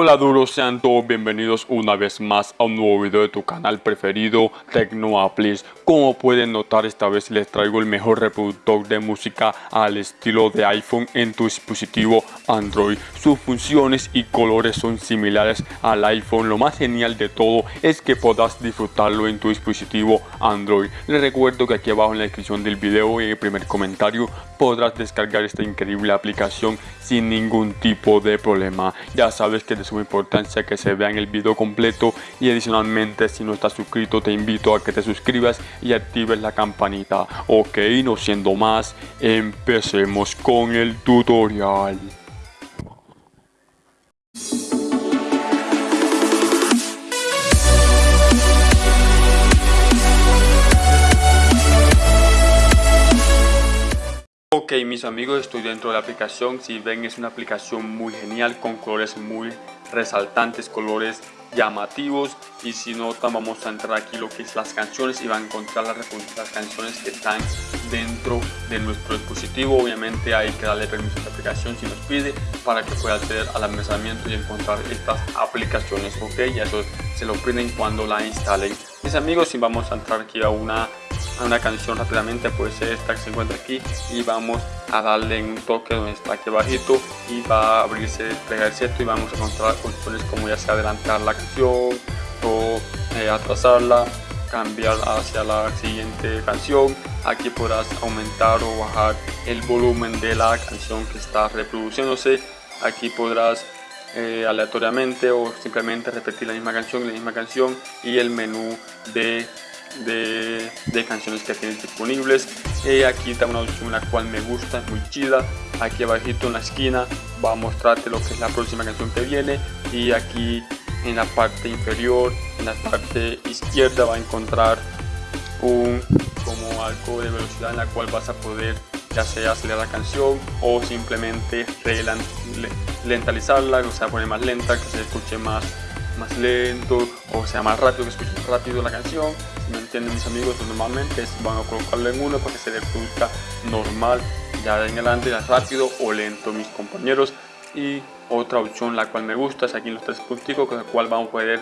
Hola duros, sean todos bienvenidos una vez más a un nuevo video de tu canal preferido Tecnoaplis Como pueden notar esta vez les traigo el mejor reproductor de música al estilo de iPhone en tu dispositivo Android. Sus funciones y colores son similares al iPhone. Lo más genial de todo es que podrás disfrutarlo en tu dispositivo Android. Les recuerdo que aquí abajo en la descripción del video y en el primer comentario podrás descargar esta increíble aplicación sin ningún tipo de problema. Ya sabes que suma importancia que se vean el video completo y adicionalmente si no estás suscrito te invito a que te suscribas y actives la campanita. Ok, no siendo más, empecemos con el tutorial. Ok mis amigos estoy dentro de la aplicación, si ven es una aplicación muy genial con colores muy resaltantes, colores llamativos. Y si notan vamos a entrar aquí lo que es las canciones y van a encontrar las, canciones que están dentro de nuestro dispositivo. Obviamente hay que darle permiso a esta aplicación si nos pide para que pueda acceder al almacenamiento y encontrar estas aplicaciones. Ok y eso se lo piden cuando la instalen. Mis amigos si vamos a entrar aquí a una una canción rápidamente puede ser esta que se encuentra aquí y vamos a darle un toque donde está aquí abajito y va a abrirse desplegar cierto y vamos a encontrar opciones como ya sea adelantar la canción o eh, atrasarla cambiar hacia la siguiente canción. Aquí podrás aumentar o bajar el volumen de la canción que está reproduciéndose. Aquí podrás eh, aleatoriamente o simplemente repetir la misma canción la misma canción y el menú de de, canciones que tienes disponibles. Y aquí está una opción la cual me gusta, es muy chida. Aquí abajito en la esquina va a mostrarte lo que es la próxima canción que viene. Y aquí en la parte inferior en la parte izquierda va a encontrar un como algo de velocidad en la cual vas a poder ya sea acelerar la canción o simplemente lentalizarla, o sea poner más lenta, que se escuche más más lento o sea más rápido que escuche rápido la canción. Si me entienden mis amigos normalmente van a colocarlo en uno para que se reproduzca normal. Ya en adelante ya rápido o lento mis compañeros. Y otra opción la cual me gusta es aquí en los tres punticos con el cual vamos a poder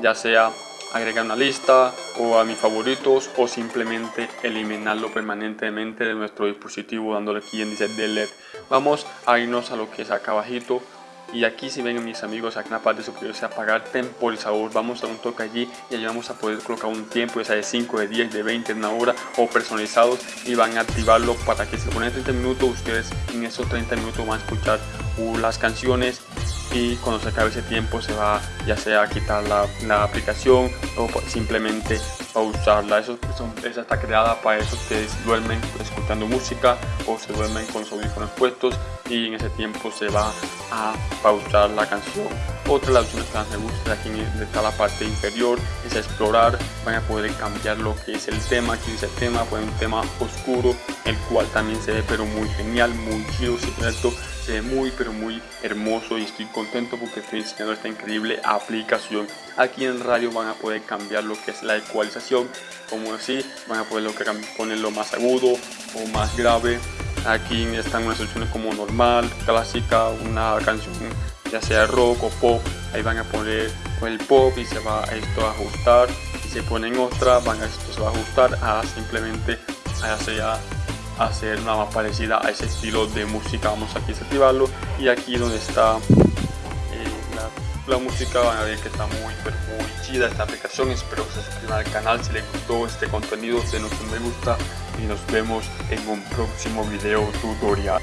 ya sea agregar una lista o a mis favoritos o simplemente eliminarlo permanentemente de nuestro dispositivo dándole aquí en dice delete vamos a irnos a lo que es acá abajito y aquí si ven mis amigos aquí en la parte superior se apagar temporizador vamos a un toque allí y allí vamos a poder colocar un tiempo ya sea de 5 de 10 de 20 de una hora o personalizados y van a activarlo para que se pone 30 minutos ustedes en esos 30 minutos van a escuchar uh, las canciones y cuando se acabe ese tiempo se va ya sea a quitar la aplicación o simplemente pausarla eso, esa está creada para eso que duermen escuchando música o se duermen con los audífonos puestos y en ese tiempo se va a pausar la canción otra de las opciones que más me gusta aquí está la parte inferior es explorar. Van a poder cambiar lo que es el tema. Aquí dice el tema puede un tema oscuro el cual también se ve pero muy genial muy chido ¿cierto? se ve muy pero muy hermoso y estoy contento porque estoy diseñando esta increíble aplicación. Aquí en radio van a poder cambiar lo que es la ecualización. Como así van a poder lo que ponerlo más agudo o más grave. Aquí están unas opciones como normal clásica una canción ya sea rock o pop ahí van a poner el pop y se va esto a ajustar. Si se ponen otra van a esto se va a ajustar a simplemente hacer una más parecida a ese estilo de música. Vamos aquí a activarlo y aquí donde está eh, la, música van a ver que está muy muy chida esta aplicación. Espero que se suscriban al canal si les gustó este contenido. Denos un me gusta y nos vemos en un próximo video tutorial